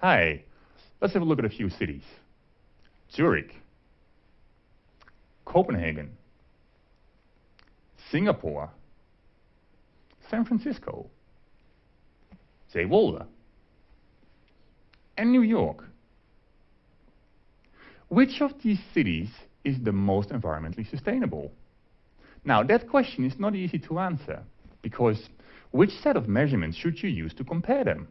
Hi, let's have a look at a few cities. Zurich, Copenhagen, Singapore, San Francisco, Zeewolde, and New York. Which of these cities is the most environmentally sustainable? Now, that question is not easy to answer, because which set of measurements should you use to compare them?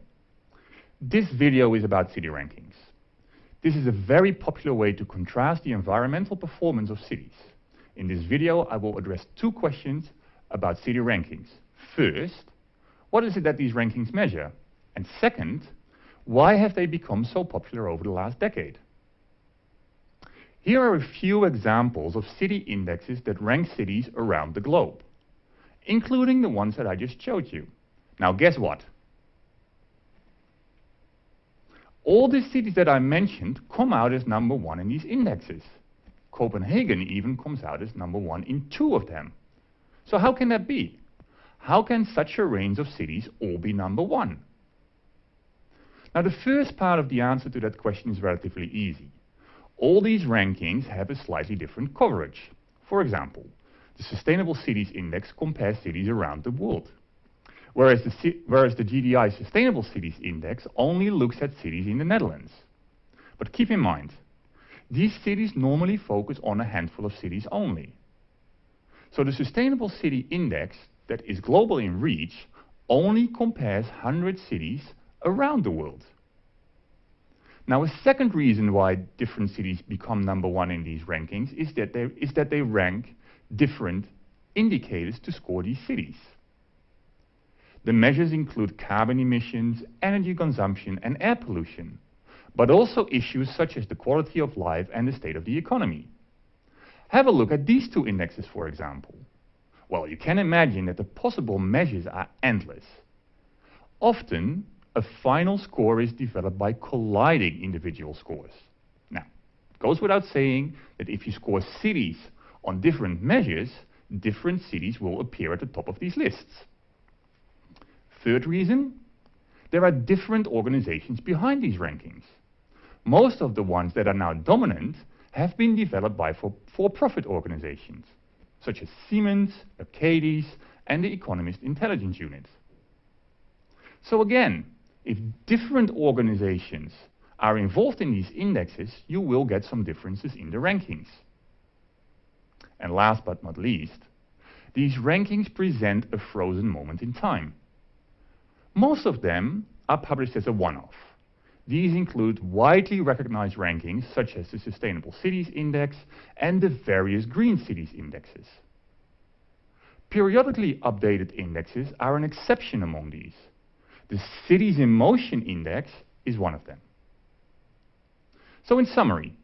This video is about city rankings. This is a very popular way to contrast the environmental performance of cities. In this video, I will address two questions about city rankings. First, what is it that these rankings measure? And second, why have they become so popular over the last decade? Here are a few examples of city indexes that rank cities around the globe, including the ones that I just showed you. Now guess what? All the cities that I mentioned come out as number one in these indexes. Copenhagen even comes out as number one in two of them. So how can that be? How can such a range of cities all be number one? Now the first part of the answer to that question is relatively easy. All these rankings have a slightly different coverage. For example, the Sustainable Cities Index compares cities around the world whereas the, whereas the GDI Sustainable Cities Index only looks at cities in the Netherlands. But keep in mind, these cities normally focus on a handful of cities only. So the Sustainable City Index, that is global in reach, only compares 100 cities around the world. Now, a second reason why different cities become number one in these rankings is that they, is that they rank different indicators to score these cities. The measures include carbon emissions, energy consumption, and air pollution, but also issues such as the quality of life and the state of the economy. Have a look at these two indexes, for example. Well, you can imagine that the possible measures are endless. Often, a final score is developed by colliding individual scores. Now, it goes without saying that if you score cities on different measures, different cities will appear at the top of these lists. Third reason, there are different organizations behind these rankings. Most of the ones that are now dominant have been developed by for-profit for organizations, such as Siemens, Arcadis, and the Economist Intelligence Unit. So again, if different organizations are involved in these indexes, you will get some differences in the rankings. And last but not least, these rankings present a frozen moment in time. Most of them are published as a one-off. These include widely recognized rankings such as the Sustainable Cities Index and the various Green Cities Indexes. Periodically updated indexes are an exception among these. The Cities in Motion Index is one of them. So in summary,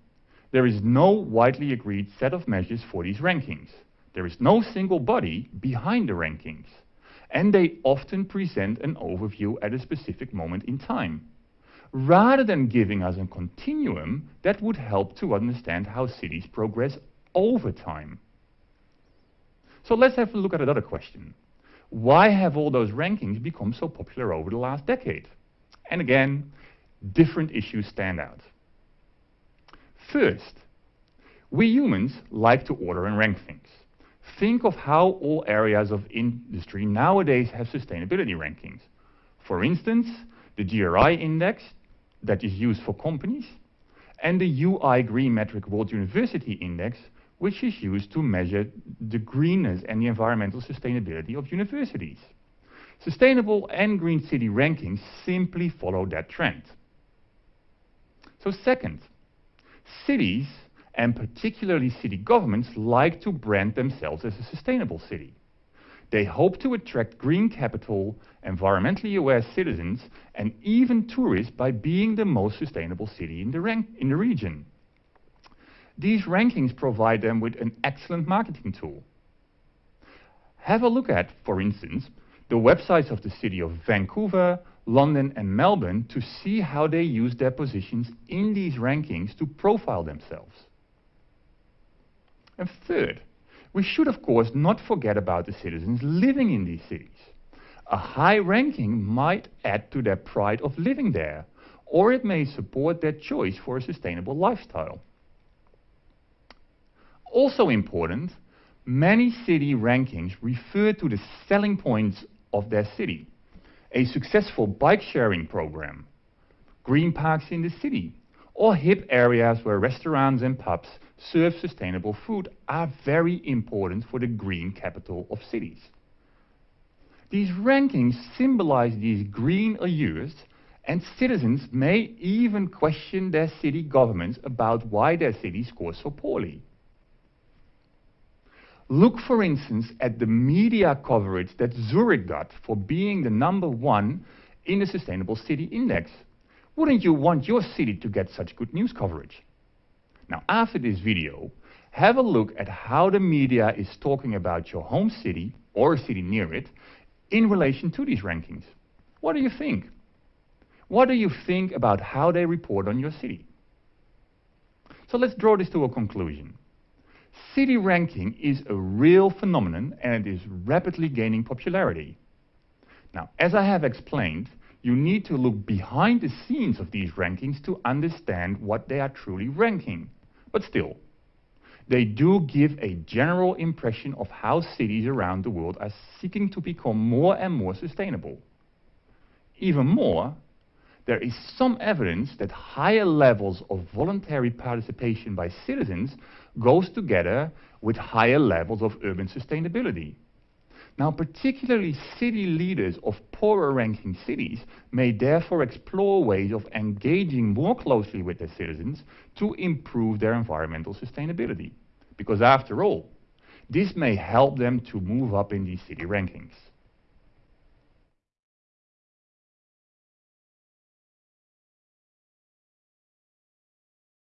there is no widely agreed set of measures for these rankings. There is no single body behind the rankings and they often present an overview at a specific moment in time. Rather than giving us a continuum that would help to understand how cities progress over time. So let's have a look at another question. Why have all those rankings become so popular over the last decade? And again, different issues stand out. First, we humans like to order and rank things. Think of how all areas of industry nowadays have sustainability rankings. For instance, the GRI index that is used for companies and the UI Green Metric World University Index, which is used to measure the greenness and the environmental sustainability of universities. Sustainable and green city rankings simply follow that trend. So second, cities and particularly city governments like to brand themselves as a sustainable city. They hope to attract green capital, environmentally aware citizens, and even tourists by being the most sustainable city in the, in the region. These rankings provide them with an excellent marketing tool. Have a look at, for instance, the websites of the city of Vancouver, London and Melbourne to see how they use their positions in these rankings to profile themselves. And third, we should of course not forget about the citizens living in these cities. A high ranking might add to their pride of living there, or it may support their choice for a sustainable lifestyle. Also important, many city rankings refer to the selling points of their city. A successful bike sharing program, green parks in the city, or hip areas where restaurants and pubs serve sustainable food are very important for the green capital of cities. These rankings symbolize these green allures and citizens may even question their city governments about why their city scores so poorly. Look, for instance, at the media coverage that Zurich got for being the number one in the Sustainable City Index. Wouldn't you want your city to get such good news coverage? Now, after this video, have a look at how the media is talking about your home city or a city near it in relation to these rankings. What do you think? What do you think about how they report on your city? So let's draw this to a conclusion. City ranking is a real phenomenon and it is rapidly gaining popularity. Now, as I have explained, you need to look behind the scenes of these rankings to understand what they are truly ranking. But still, they do give a general impression of how cities around the world are seeking to become more and more sustainable. Even more, there is some evidence that higher levels of voluntary participation by citizens goes together with higher levels of urban sustainability. Now, particularly city leaders of poorer ranking cities may therefore explore ways of engaging more closely with their citizens to improve their environmental sustainability. Because after all, this may help them to move up in these city rankings.